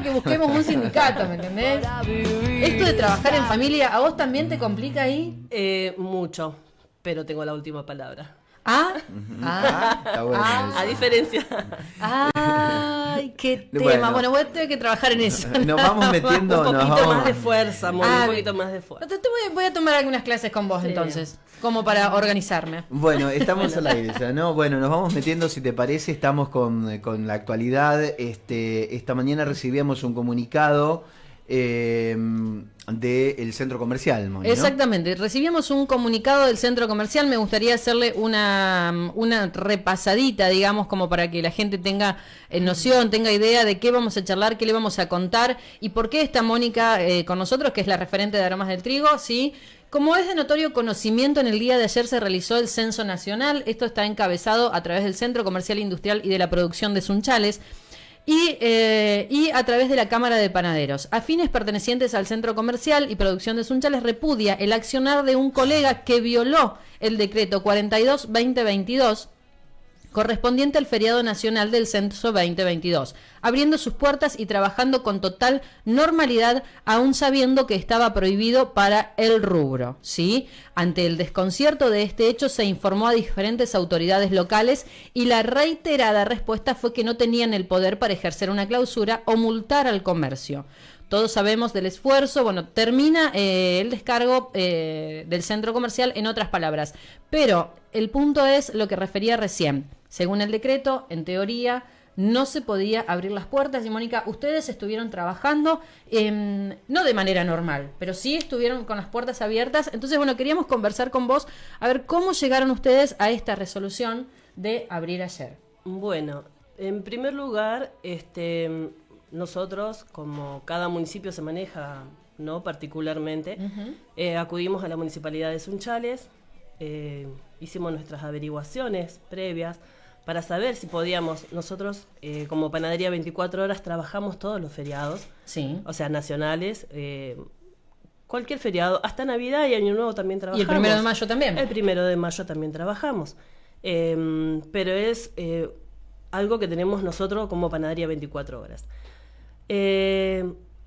que busquemos un sindicato, ¿me entendés? Esto de trabajar en familia, ¿a vos también te complica ahí? Eh, mucho, pero tengo la última palabra. Ah, ah, Está bueno Ah. A diferencia. Ay, qué tema. Bueno. Bueno, voy a tener que trabajar en eso. Nos vamos metiendo, un nos poquito vamos. más de fuerza, amor, Ah, un poquito más de fuerza. Te- te voy, a- voy a tomar algunas clases con vos Sí. entonces, como para organizarme. Bueno, estamos al aire ya, ¿no? Bueno, nos vamos metiendo, si te parece, estamos con, con la actualidad. Este, esta mañana recibíamos un comunicado eh, del centro comercial. Exactamente, recibimos un comunicado del centro comercial, me gustaría hacerle una, una repasadita, digamos, como para que la gente tenga eh, noción, tenga idea de qué vamos a charlar, qué le vamos a contar y por qué está Mónica eh, con nosotros, que es la referente de aromas del trigo, ¿sí? Como es de notorio conocimiento, en el día de ayer se realizó el censo nacional, esto está encabezado a través del Centro Comercial Industrial y de la Producción de Sunchales, y, eh, y a través de la Cámara de Panaderos. A fines pertenecientes al Centro Comercial y Producción de Sunchales repudia el accionar de un colega que violó el decreto 42-2022 correspondiente al feriado nacional del Censo 2022, abriendo sus puertas y trabajando con total normalidad, aún sabiendo que estaba prohibido para el rubro. ¿sí? Ante el desconcierto de este hecho, se informó a diferentes autoridades locales y la reiterada respuesta fue que no tenían el poder para ejercer una clausura o multar al comercio. Todos sabemos del esfuerzo, bueno, termina eh, el descargo eh, del centro comercial en otras palabras. Pero el punto es lo que refería recién. Según el decreto, en teoría, no se podía abrir las puertas. Y Mónica, ustedes estuvieron trabajando, em, no de manera normal, pero sí estuvieron con las puertas abiertas. Entonces, bueno, queríamos conversar con vos a ver cómo llegaron ustedes a esta resolución de abrir ayer. Bueno, en primer lugar, este, nosotros, como cada municipio se maneja, no particularmente, eh, acudimos a la municipalidad de Sunchales, eh, hicimos nuestras averiguaciones previas para saber si podíamos, nosotros eh, como Panadería 24 horas trabajamos todos los feriados, Sí. o sea, nacionales, eh, cualquier feriado, hasta Navidad y Año Nuevo también Y trabajamos. el primero de mayo también. El primero de mayo también trabajamos. Eh, pero es eh, algo que tenemos nosotros como panadería 24 horas.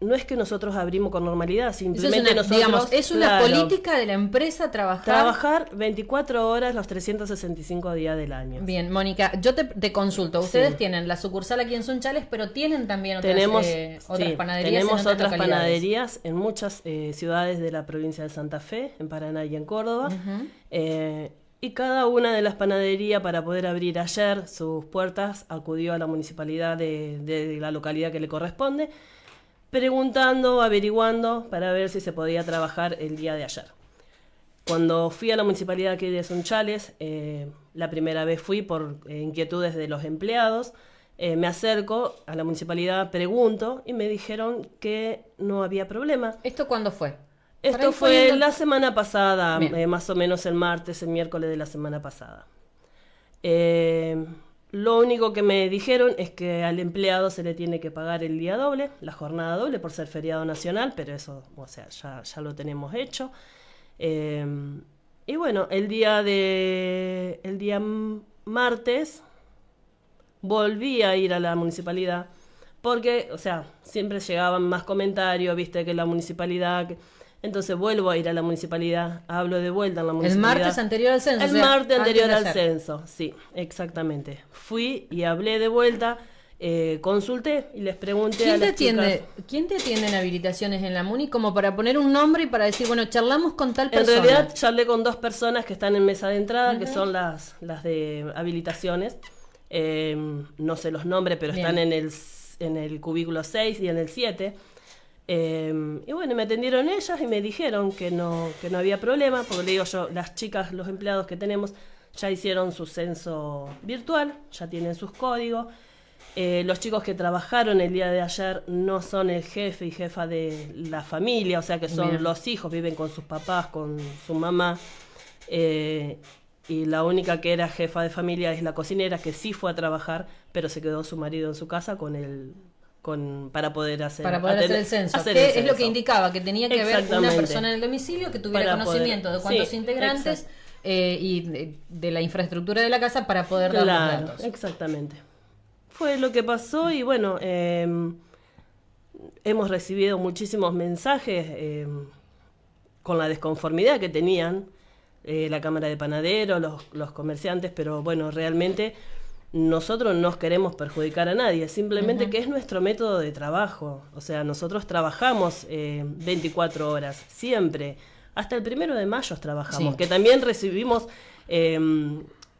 No es que nosotros abrimos con normalidad, Eso es simplemente una, nosotros. digamos, es una claro, política de la empresa trabajar. Trabajar 24 horas los 365 días del año. Bien, Mónica, yo te, te consulto. Ustedes Sí. tienen la sucursal aquí en Sunchales, pero tienen también otras, Tenemos, eh, otras sí, panaderías. tenemos en otras, otras panaderías en muchas eh, ciudades de la provincia de Santa Fe, en Paraná y en Córdoba. Eh, y cada una de las panaderías, para poder abrir ayer sus puertas, acudió a la municipalidad de, de la localidad que le corresponde, preguntando, averiguando, para ver si se podía trabajar el día de ayer. Cuando fui a la municipalidad aquí de Sunchales, eh, la primera vez fui por eh, inquietudes de los empleados, eh, me acerco a la municipalidad, pregunto y me dijeron que no había problema. ¿Esto cuándo fue? Esto fue la semana pasada, eh, más o menos el martes, el miércoles de la semana pasada. Eh, lo único que me dijeron es que al empleado se le tiene que pagar el día doble, la jornada doble por ser feriado nacional, pero eso, o sea, ya, ya lo tenemos hecho. Eh, y bueno, el día de el día martes volví a ir a la municipalidad porque, o sea, siempre llegaban más comentarios, viste que la municipalidad, entonces vuelvo a ir a la municipalidad, hablo de vuelta en la El municipalidad. martes anterior al censo. El o sea, martes anterior al censo, sí, exactamente. Fui y hablé de vuelta, eh, consulté y les pregunté a ¿Quién te, las atiende, chicas. ¿Quién te atiende en habilitaciones en la MUNI como para poner un nombre y para decir, bueno, charlamos con tal En persona? realidad charlé con dos personas que están en mesa de entrada, que son las, las de habilitaciones. Eh, no sé los nombres, pero Bien. están en el, en el cubículo 6 y en el 7. Eh, y bueno, me atendieron ellas y me dijeron que no, que no había problema, porque le digo yo, las chicas, los empleados que tenemos, ya hicieron su censo virtual, ya tienen sus códigos. Eh, los chicos que trabajaron el día de ayer no son el jefe y jefa de la familia, o sea que son Bien. los hijos, viven con sus papás, con su mamá. Eh, y la única que era jefa de familia es la cocinera, que sí fue a trabajar, pero se quedó su marido en su casa con el, con, para poder hacer, Para poder hacer el censo. hacer que el es lo que indicaba, que tenía que haber una persona en el domicilio que tuviera Para poder- conocimiento de cuántos sí, integrantes eh, y de, de la infraestructura de la casa para poder dar los Claro, datos. exactamente. Fue lo que pasó y bueno, eh, hemos recibido muchísimos mensajes eh, con la desconformidad que tenían eh, la Cámara de Panaderos, los, los, comerciantes, pero bueno, realmente nosotros no queremos perjudicar a nadie, simplemente que es nuestro método de trabajo. O sea, nosotros trabajamos 24 horas, siempre. Hasta el primero de mayo trabajamos, que también recibimos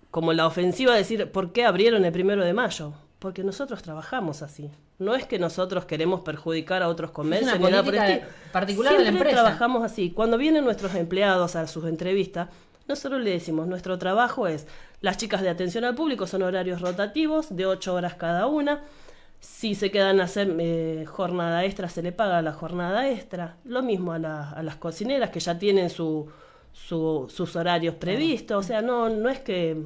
como la ofensiva de decir, ¿por qué abrieron el primero de mayo? Porque nosotros trabajamos así. No es que nosotros queremos perjudicar a otros comercios ni nada por particular de la empresa. trabajamos así. Cuando vienen nuestros empleados a sus entrevistas, nosotros le decimos, nuestro trabajo es, las chicas de atención al público son horarios rotativos, de ocho horas cada una. Si se quedan a hacer eh, jornada extra, se le paga la jornada extra. Lo mismo a, a las cocineras que ya tienen su, sus horarios previstos. O sea, no, no es que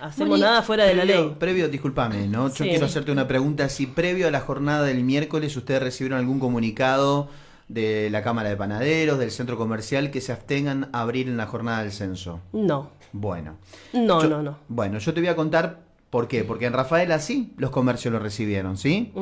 hacemos nada fuera de la ley. Previo, discúlpame, ¿no? Yo quiero hacerte una pregunta. Si previo a la jornada del miércoles ustedes recibieron algún comunicado de la Cámara de Panaderos, del centro comercial, que se abstengan a abrir en la jornada del censo. No. Bueno. No, no, no. Bueno, yo te voy a contar por qué. Porque en Rafaela sí los comercios lo recibieron, ¿sí?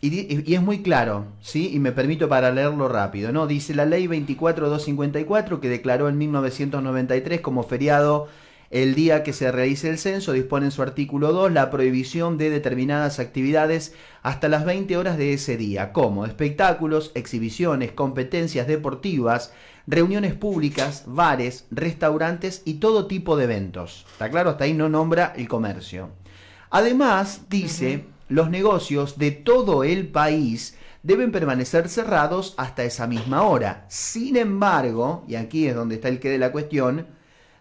y, y, es muy claro, ¿sí? Y me permito para leerlo rápido, ¿no? Dice la ley 24254 que declaró en 1993 como feriado el día que se realice el censo dispone en su artículo 2 la prohibición de determinadas actividades hasta las 20 horas de ese día, como espectáculos, exhibiciones, competencias deportivas, reuniones públicas, bares, restaurantes y todo tipo de eventos. ¿Está claro? Hasta ahí no nombra el comercio. Además, dice, los negocios de todo el país deben permanecer cerrados hasta esa misma hora. Sin embargo, y aquí es donde está el que de la cuestión,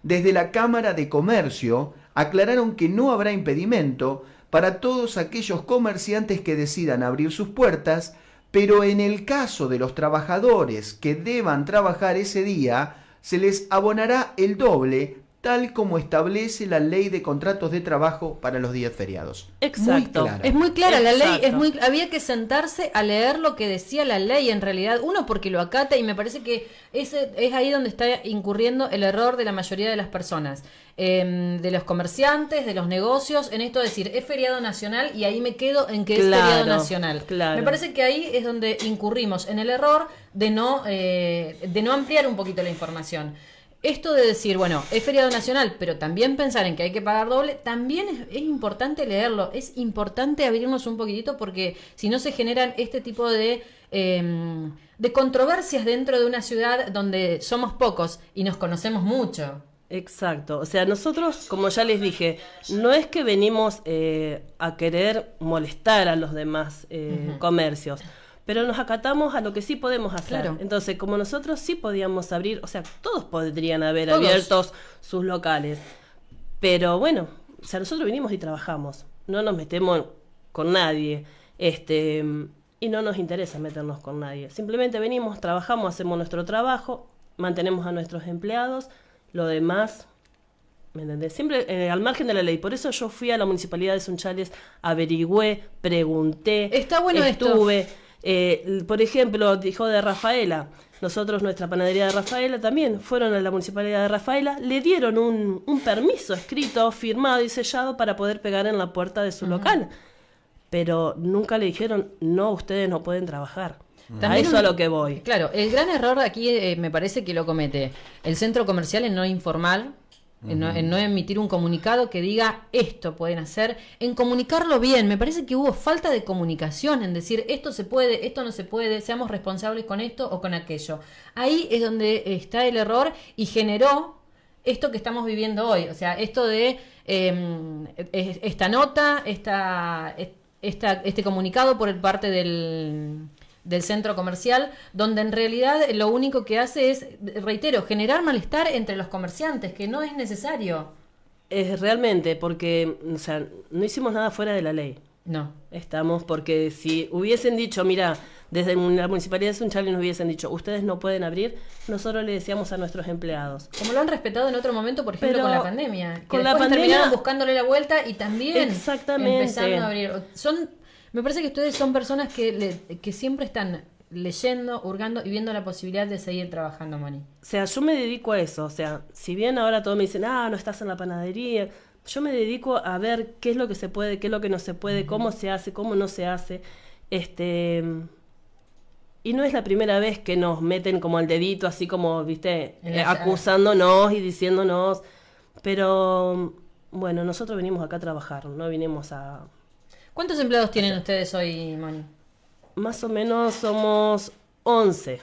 desde la Cámara de Comercio aclararon que no habrá impedimento para todos aquellos comerciantes que decidan abrir sus puertas, pero en el caso de los trabajadores que deban trabajar ese día, se les abonará el doble tal como establece la ley de contratos de trabajo para los días feriados. Exacto. Es muy clara la ley, es muy había que sentarse a leer lo que decía la ley en realidad, uno porque lo acata y me parece que ese es ahí donde está incurriendo el error de la mayoría de las personas, em, de los comerciantes, de los negocios, en esto de decir, es feriado nacional y ahí me quedo en que es feriado nacional. Me parece que ahí es donde incurrimos en el error de no, eh, de no ampliar un poquito la información esto de decir, bueno, es feriado nacional, pero también pensar en que hay que pagar doble, también es, importante leerlo, es importante abrirnos un poquitito porque si no se generan este tipo de, em, de controversias dentro de una ciudad donde somos pocos y nos conocemos mucho. Exacto, o sea, nosotros, como ya les dije, no es que venimos eh, a querer molestar a los demás eh, comercios pero nos acatamos a lo que sí podemos hacer. Entonces, como nosotros sí podíamos abrir, o sea, todos podrían haber abiertos sus locales, pero bueno, o sea, nosotros vinimos y trabajamos, no nos metemos con nadie, este, y no nos interesa meternos con nadie. Simplemente venimos, trabajamos, hacemos nuestro trabajo, mantenemos a nuestros empleados, lo demás ¿Me entendés? Siempre eh, al margen de la ley. Por eso yo fui a la municipalidad de Sunchales, averigüé, pregunté. Está bueno estuve. Eh, por ejemplo, dijo de Rafaela. Nosotros, nuestra panadería de Rafaela, también fueron a la municipalidad de Rafaela, le dieron un, un permiso escrito, firmado y sellado para poder pegar en la puerta de su local. Pero nunca le dijeron, no, ustedes no pueden trabajar. a eso a lo que voy. Claro, el gran error aquí eh, me parece que lo comete el centro comercial en no informar en, no, emitir un comunicado que diga esto pueden hacer, en comunicarlo bien. Me parece que hubo falta de comunicación, en decir esto se puede, esto no se puede, seamos responsables con esto o con aquello. Ahí es donde está el error y generó esto que estamos viviendo hoy. O sea, esto de em, esta nota, esta, esta, este comunicado por parte del del centro comercial, donde en realidad lo único que hace es, reitero, generar malestar entre los comerciantes, que no es necesario. Es realmente, porque, o sea, no hicimos nada fuera de la ley. No. Estamos, porque si hubiesen dicho, mira, desde la municipalidad de Sunchales nos hubiesen dicho, ustedes no pueden abrir, nosotros le decíamos a nuestros empleados. Como lo han respetado en otro momento, por ejemplo, con la pandemia. con la pandemia terminaron buscándole la vuelta y también exactamente. empezando a abrir. Son me parece que ustedes son personas que, que siempre están leyendo, hurgando y viendo la posibilidad de seguir trabajando, Moni. O sea, yo me dedico a eso. O sea, si bien ahora todos me dicen, ah, no estás en la panadería, yo me dedico a ver qué es lo que se puede, qué es lo que no se puede, cómo se hace, cómo no se hace. Este. y no es la primera vez que nos meten como el dedito, así como, viste, eh, acusándonos y diciéndonos. Pero bueno, nosotros venimos acá a trabajar, no vinimos a. ¿Cuántos empleados tienen ustedes hoy, Moni? Más o menos somos 11.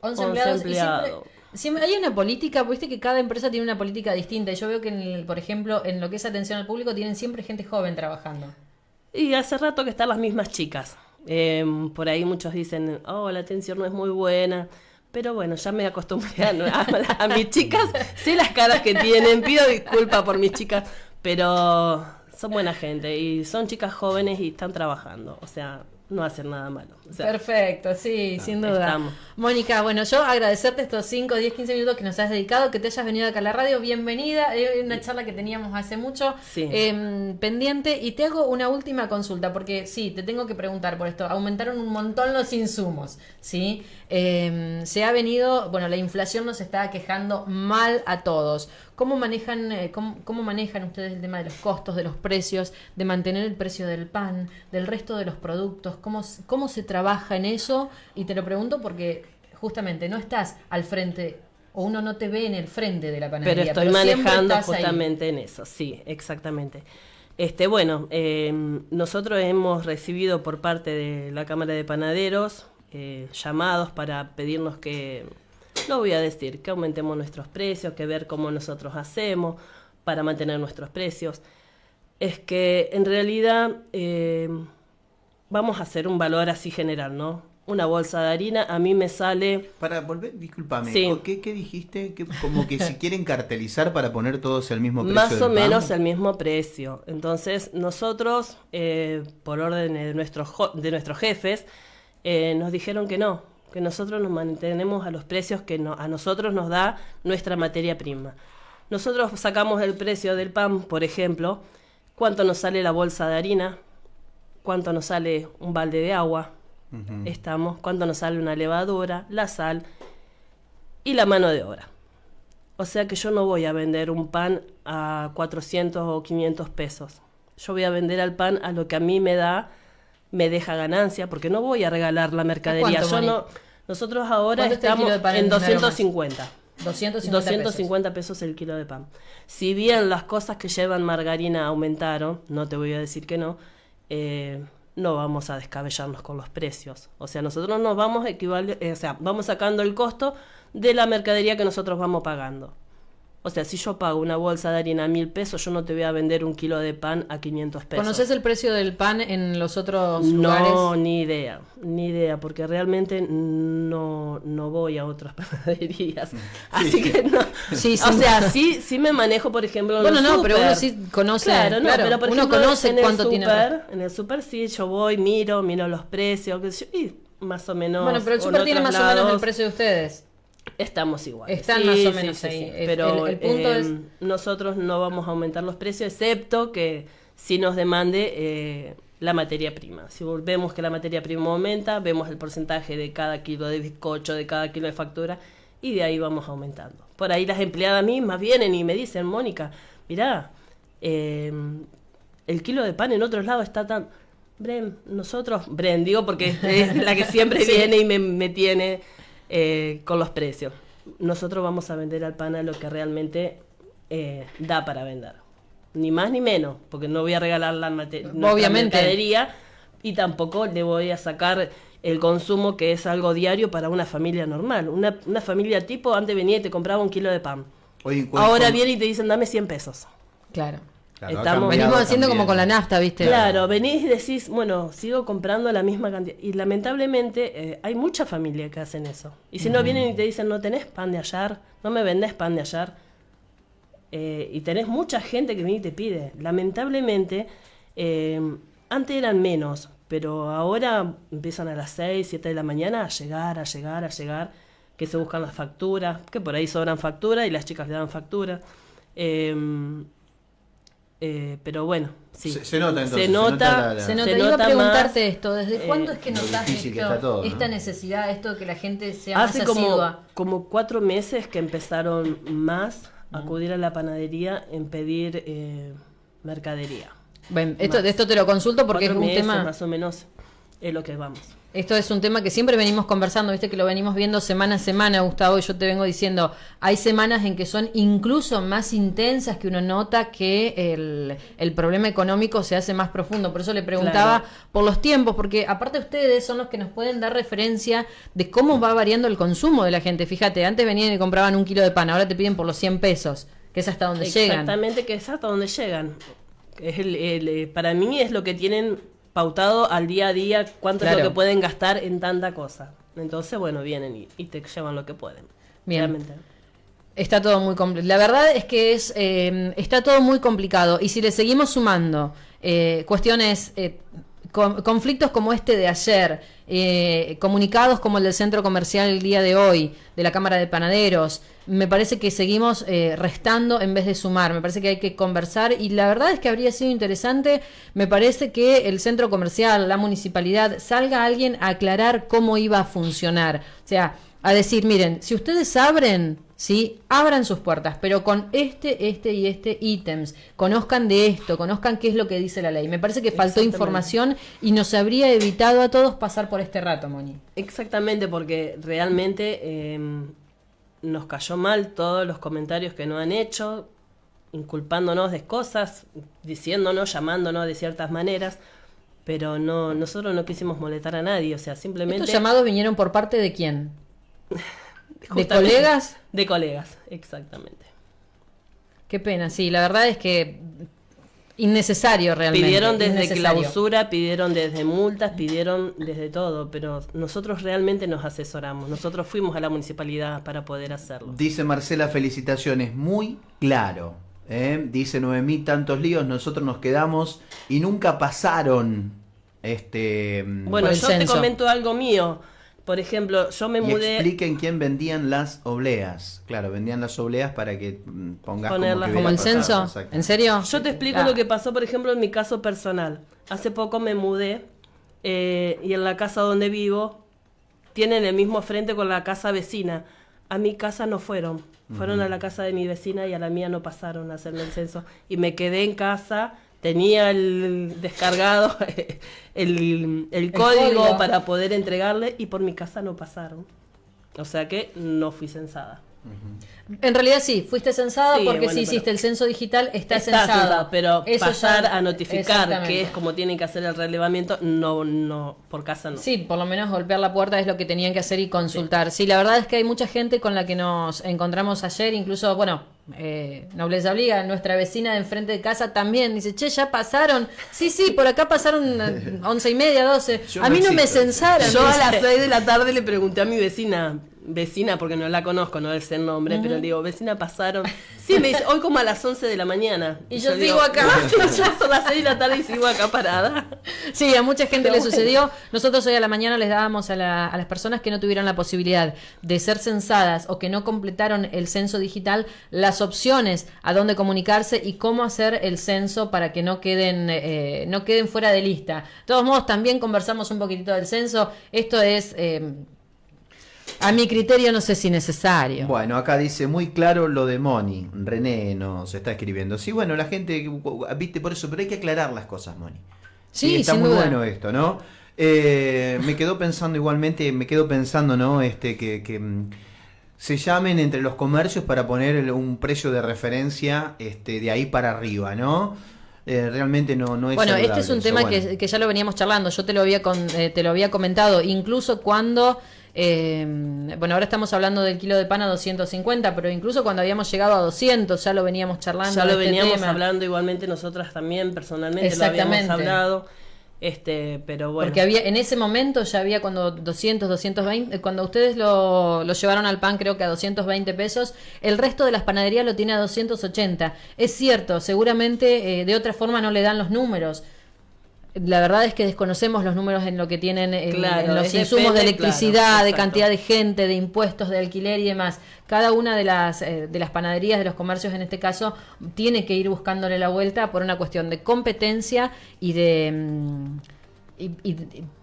11 11 empleados. y siempre- empleados. siempre, hay una política, viste que cada empresa tiene una política distinta. Y yo veo que, en el- por ejemplo, en lo que es atención al público, tienen siempre gente joven trabajando. Y hace rato que están las mismas chicas. Eh, por ahí muchos dicen, oh, la atención no es muy buena. Pero bueno, ya me acostumbré a, a- a mis chicas. Sé las caras que tienen. Pido disculpas por mis chicas. Pero son buena gente. Y son chicas jóvenes y están trabajando. O sea, no hacen nada malo. O sea, Perfecto, sí, sin duda. estamos. Mónica, bueno, yo agradecerte estos 5, 10, 15 minutos que nos has dedicado, que te hayas venido acá a la radio. Bienvenida. Es una charla que teníamos hace mucho Sí. eh, pendiente. Y te hago una última consulta, porque sí, te tengo que preguntar por esto. Aumentaron un montón los insumos, ¿sí? Eh, se ha venido, bueno, la inflación nos está quejando mal a todos. ¿Cómo manejan, eh, cómo, cómo manejan ustedes el tema de los costos, de los precios, de mantener el precio del pan, del resto de los productos? ¿Cómo, cómo se trabaja en eso? Y te lo pregunto porque justamente no estás al frente o uno no te ve en el frente de la pero panadería. estoy siempre manejando ahí. justamente en eso. Sí, exactamente. Este, bueno, eh, nosotros hemos recibido por parte de la Cámara de Panaderos eh, llamados para pedirnos que, no voy a decir, que aumentemos nuestros precios, que ver cómo nosotros hacemos para mantener nuestros precios. Es que en realidad eh, vamos a hacer un valor así general, ¿no? Una bolsa de harina a mí me sale Para volver, discúlpame, Sí. ¿qué, qué dijiste? Que, como que si quieren cartelizar para poner todos el mismo precio Más o menos el mismo precio. Entonces, nosotros, eh, por orden de nuestros, de nuestros jefes, eh, nos dijeron que no, que nosotros nos mantenemos a los precios que no- a nosotros nos da nuestra materia prima. Nosotros sacamos el precio del pan, por ejemplo, cuánto nos sale la bolsa de harina, cuánto nos sale un balde de agua, estamos, cuánto nos sale una levadura, la sal y la mano de obra. O sea que yo no voy a vender un pan a 400 o 500 pesos. Yo voy a vender al pan a lo que a mí me da, me deja ganancia, porque no voy a regalar la mercadería. cuánto, Yo no, nosotros ahora ¿Cuánto está el estamos en en Aromas? 250. 250, 250 pesos el kilo de pan. Si bien las cosas que llevan margarina aumentaron, no te voy a decir que no, eh, no vamos a descabellarnos con los precios. O sea, nosotros nos vamos equivale, eh, o sea, vamos sacando el costo de la mercadería que nosotros vamos pagando. O sea, si yo pago una bolsa de harina a mil pesos, yo no te voy a vender un kilo de pan a 500 pesos. ¿Conoces el precio del pan en los otros No, lugares? ni idea, ni idea, porque realmente no, no voy a otras panaderías. Así que no. Sí, o sí. sea, sí, sí me manejo, por ejemplo, en Bueno, no, pero uno sí conoce, Claro, no, claro, pero por uno ejemplo, conoce en el cuánto tiene- En el súper sí, yo voy, miro, miro los precios, qué sé yo, y más o menos. Bueno, pero el o super tiene más o menos el precio de ustedes. Estamos iguales. Están más o menos ahí. El- Pero el- el punto eh, es- nosotros no vamos a aumentar los precios, excepto que si nos demande eh, la materia prima. Si vemos que la materia prima aumenta, vemos el porcentaje de cada kilo de bizcocho, de cada kilo de factura, y de ahí vamos aumentando. Por ahí las empleadas mismas vienen y me dicen, Mónica, mirá, eh, el kilo de pan en otros lados está tan... Bren, nosotros, Bren, digo porque es la que siempre viene y me, me tiene eh, con los precios. Nosotros vamos a vender al pan a lo que realmente eh, da para vender. Ni más ni menos, porque no voy a regalar la mate- Obviamente. mercadería y tampoco le voy a sacar el consumo que es algo diario para una familia normal. Una, una familia tipo, antes venía y te compraba un kilo de pan. Oye, ¿cuál- Ahora viene y te dicen, dame 100 pesos. Claro. Claro, estamos- Venimos haciendo como con la nafta, ¿viste? Claro, venís y decís, bueno, sigo comprando la misma cantidad. Y lamentablemente eh, hay mucha familia que hacen eso. Y si no vienen y te dicen, no tenés pan de ayer, no me vendés pan de ayer. eh, y tenés mucha gente que viene y te pide. Lamentablemente, eh, antes eran menos, pero ahora empiezan a las 6, 7 de la mañana a llegar, a llegar, a llegar, que se buscan las facturas, que por ahí sobran facturas y las chicas le dan factura. Eh, eh, pero bueno, sí. Se- se nota, entonces, Se se nota la- la- Se nota, se iba a preguntarte más, esto, ¿desde eh, cuándo es que notas esto, está todo, ¿no? esta necesidad, esto de que la gente sea Hace más como, como cuatro meses que empezaron más a acudir a la panadería en pedir eh, mercadería. Bueno, esto, más. de esto te lo consulto porque es un meses tema... más o menos es lo que vamos. Esto es un tema que siempre venimos conversando, viste que lo venimos viendo semana a semana, Gustavo, y yo te vengo diciendo, hay semanas en que son incluso más intensas que uno nota que el, el problema económico se hace más profundo. Por eso le preguntaba por los tiempos, porque aparte ustedes son los que nos pueden dar referencia de cómo va variando el consumo de la gente. Fíjate, antes venían y compraban un kilo de pan, ahora te piden por los 100 pesos, que es hasta donde llegan. Exactamente, que es hasta donde llegan. Es el, el, eh, para mí es lo que tienen pautado al día a día cuánto es lo que pueden gastar en tanta cosa. Entonces, bueno, vienen y, te llevan lo que pueden. Bien. Está todo muy complicado. La verdad es que es eh, está todo muy complicado. Y si le seguimos sumando eh, cuestiones eh, conflictos como este de ayer, eh, comunicados como el del centro comercial el día de hoy, de la Cámara de Panaderos, me parece que seguimos eh, restando en vez de sumar, me parece que hay que conversar y la verdad es que habría sido interesante, me parece que el centro comercial, la municipalidad, salga alguien a aclarar cómo iba a funcionar. O sea, a decir, miren, si ustedes abren, ¿sí? Abran sus puertas, pero con este, este y este ítems. Conozcan de esto, conozcan qué es lo que dice la ley. Me parece que faltó información y nos habría evitado a todos pasar por este rato, Moni. Exactamente, porque realmente em, nos cayó mal todos los comentarios que nos han hecho, inculpándonos de cosas, diciéndonos, llamándonos de ciertas maneras pero no nosotros no quisimos molestar a nadie, o sea, simplemente ¿Estos llamados vinieron por parte de quién? ¿De colegas? De colegas, exactamente. Qué pena, sí, la verdad es que innecesario realmente. Pidieron desde clausura, pidieron desde multas, pidieron desde todo, pero nosotros realmente nos asesoramos, nosotros fuimos a la municipalidad para poder hacerlo. Dice Marcela, felicitaciones, muy claro. ¿eh? Dice Noemí, tantos líos, nosotros nos quedamos y nunca pasaron. Este, bueno, yo te comento algo mío. Por ejemplo, yo me mudé. Expliquen quién vendían las obleas. Claro, vendían las obleas para que mm, pongas como, como el censo. ¿En serio? Yo te explico lo que pasó, por ejemplo, en mi caso personal. Hace poco me mudé eh, y en la casa donde vivo tienen el mismo frente con la casa vecina. A mi casa no fueron. Fueron a la casa de mi vecina y a la mía no pasaron a hacerme el censo. Y me quedé en casa tenía el descargado el, el, código, para poder entregarle y por mi casa no pasaron. O sea que no fui censada. En realidad sí, fuiste censada porque si hiciste el censo digital, está, censada. Pero pasar a notificar que es como tienen que hacer el relevamiento, no, no, por casa no. Sí, por lo menos golpear la puerta es lo que tenían que hacer y consultar. Sí, la verdad es que hay mucha gente con la que nos encontramos ayer, incluso, bueno, eh, Nobleza Obliga, nuestra vecina de enfrente de casa también dice, che, ya pasaron. Sí, sí, por acá pasaron once y media, doce. a mí no me censaron. Yo a las seis de la tarde le pregunté a mi vecina, vecina, porque no la conozco, no es el nombre, pero le digo, vecina, pasaron. Sí, me dice, hoy como a las 11 de la mañana. Y, yo, sigo acá. ya son las 6 de la tarde y sigo acá parada. Sí, a mucha gente le sucedió. Nosotros hoy a la mañana les dábamos a, a, las personas que no tuvieron la posibilidad de ser censadas o que no completaron el censo digital las opciones a dónde comunicarse y cómo hacer el censo para que no queden, eh, no queden fuera de lista. De todos modos, también conversamos un poquitito del censo. Esto es... Eh, a mi criterio no sé si necesario. Bueno, acá dice muy claro lo de Moni. René nos está escribiendo. Sí, bueno, la gente, viste por eso, pero hay que aclarar las cosas, Moni. Sí, está muy bueno esto, ¿no? Eh, me quedo pensando igualmente, me quedo pensando, ¿no? Este, que, que mm, se llamen entre los comercios para poner un precio de referencia este, de ahí para arriba, ¿no? Eh, realmente no, no es Bueno, este es un tema que, que, ya lo veníamos charlando, yo te lo había, con, eh, te lo había comentado, incluso cuando eh, bueno, ahora estamos hablando del kilo de pan a 250, pero incluso cuando habíamos llegado a 200 ya lo veníamos charlando. Ya lo este veníamos hablando igualmente nosotras también personalmente lo habíamos hablado. Este, pero bueno. Porque había, en ese momento ya había cuando 200, 220, cuando ustedes lo, lo llevaron al pan creo que a 220 pesos, el resto de las panaderías lo tiene a 280. Es cierto, seguramente eh, de otra forma no le dan los números, la verdad es que desconocemos los números en lo que tienen en, los insumos de electricidad, de cantidad de gente, de impuestos, de alquiler y demás. Cada una de las, eh, de las panaderías, de los comercios en este caso, tiene que ir buscándole la vuelta por una cuestión de competencia y de... Mm, y,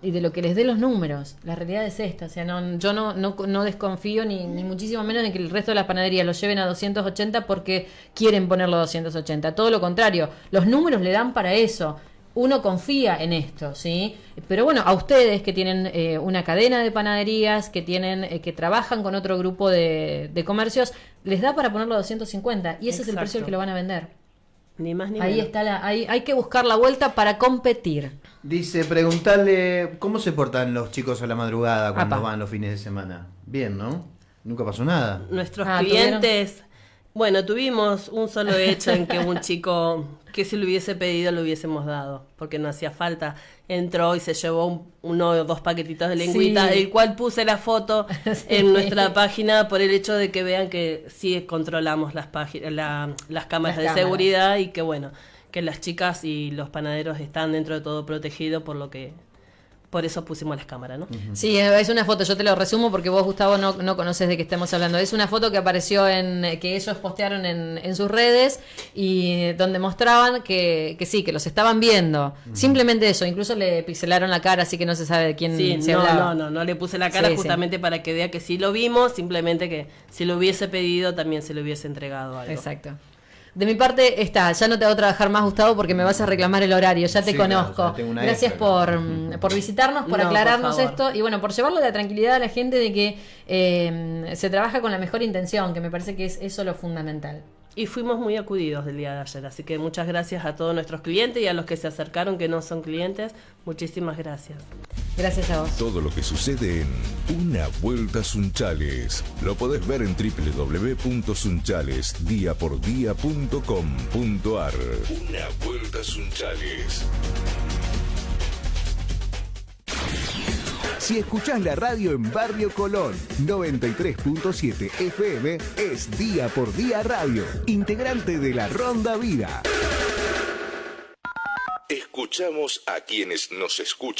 de lo que les dé los números. La realidad es esta. O sea, no, yo no, no, no desconfío ni, ni, muchísimo menos en que el resto de las panaderías lo lleven a 280 porque quieren ponerlo a 280. Todo lo contrario, los números le dan para eso uno confía en esto, ¿sí? Pero bueno, a ustedes que tienen eh, una cadena de panaderías, que tienen, eh, que trabajan con otro grupo de, de comercios, les da para ponerlo a 250 y ese es el precio al que lo van a vender. Ni más ni Ahí menos. está la, ahí, hay que buscar la vuelta para competir. Dice, preguntarle cómo se portan los chicos a la madrugada cuando Apa. van los fines de semana. Bien, ¿no? Nunca pasó nada. Nuestros Ah, clientes, bueno, tuvimos un solo hecho en que un chico que si lo hubiese pedido lo hubiésemos dado, porque no hacía falta. Entró y se llevó un- uno o dos paquetitos de lengüita, Sí. el cual puse la foto Sí. en nuestra página por el hecho de que vean que sí controlamos las páginas, la- las cámaras Las de cámaras. seguridad y que bueno, que las chicas y los panaderos están dentro de todo protegidos por lo que por eso pusimos las cámaras, ¿no? Sí, es una foto, yo te lo resumo porque vos, Gustavo, no, no conoces de qué estamos hablando. Es una foto que apareció en, que ellos postearon en, en sus redes y donde mostraban que, que sí, que los estaban viendo. Simplemente eso, incluso le pixelaron la cara, así que no se sabe de quién Sí, se no, hablaba. no, no, no le puse la cara Sí, sí. justamente para que vea que sí lo vimos, simplemente que si lo hubiese pedido también se le hubiese entregado algo. Exacto. De mi parte está, ya no te hago trabajar más, Gustavo, porque me vas a reclamar el horario, ya te Sí, claro, conozco. Gracias por, mm, por visitarnos, por No, por aclararnos esto y bueno, por llevarle la tranquilidad a la gente de que eh, se trabaja con la mejor intención, que me parece que es eso lo fundamental. Y fuimos muy acudidos del día de ayer, así que muchas gracias a todos nuestros clientes y a los que se acercaron que no son clientes, muchísimas gracias. Gracias a vos. Todo lo que sucede en Una Vuelta Sunchales lo podés ver en www.sunchalesdiapordía.com.ar Una Vuelta Sunchales. Si escuchás la radio en Barrio Colón 93.7 FM es Día por Día Radio, integrante de la Ronda Vida. Escuchamos a quienes nos escuchan.